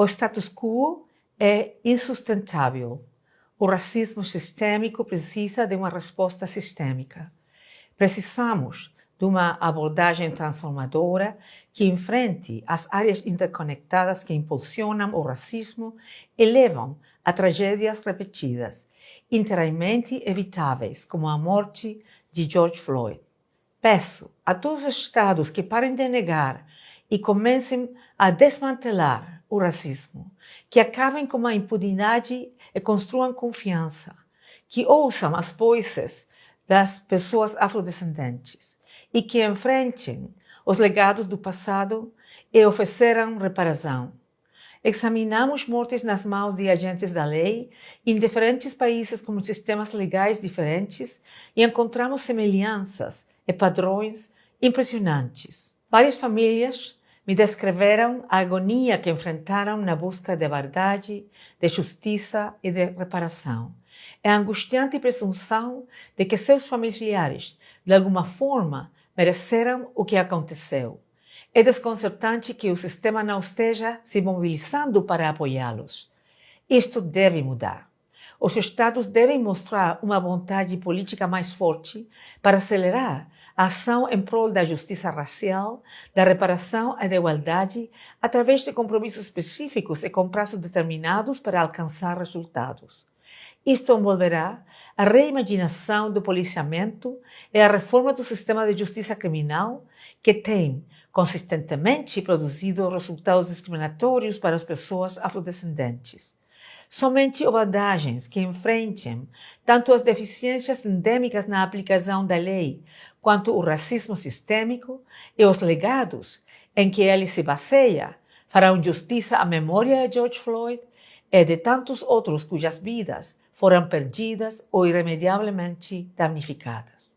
O status quo é insustentável. O racismo sistêmico precisa de uma resposta sistêmica. Precisamos de uma abordagem transformadora que enfrente as áreas interconectadas que impulsionam o racismo e levam a tragédias repetidas, inteiramente evitáveis, como a morte de George Floyd. Peço a todos os Estados que parem de negar e comecem a desmantelar o racismo, que acabem com a impunidade e construam confiança, que ouçam as vozes das pessoas afrodescendentes e que enfrentem os legados do passado e ofereçam reparação. Examinamos mortes nas mãos de agentes da lei em diferentes países com sistemas legais diferentes e encontramos semelhanças e padrões impressionantes. Várias famílias me descreveram a agonia que enfrentaram na busca de verdade, de justiça e de reparação. É a angustiante presunção de que seus familiares, de alguma forma, mereceram o que aconteceu. É desconcertante que o sistema não esteja se mobilizando para apoiá-los. Isto deve mudar. Os Estados devem mostrar uma vontade política mais forte para acelerar a ação em prol da justiça racial, da reparação e da igualdade, através de compromissos específicos e com prazos determinados para alcançar resultados. Isto envolverá a reimaginação do policiamento e a reforma do sistema de justiça criminal, que tem consistentemente produzido resultados discriminatórios para as pessoas afrodescendentes. Somente abordagens que enfrentem tanto as deficiências endêmicas na aplicação da lei, quanto o racismo sistêmico e os legados em que ele se baseia, farão justiça à memória de George Floyd e de tantos outros cujas vidas foram perdidas ou irremediavelmente damnificadas.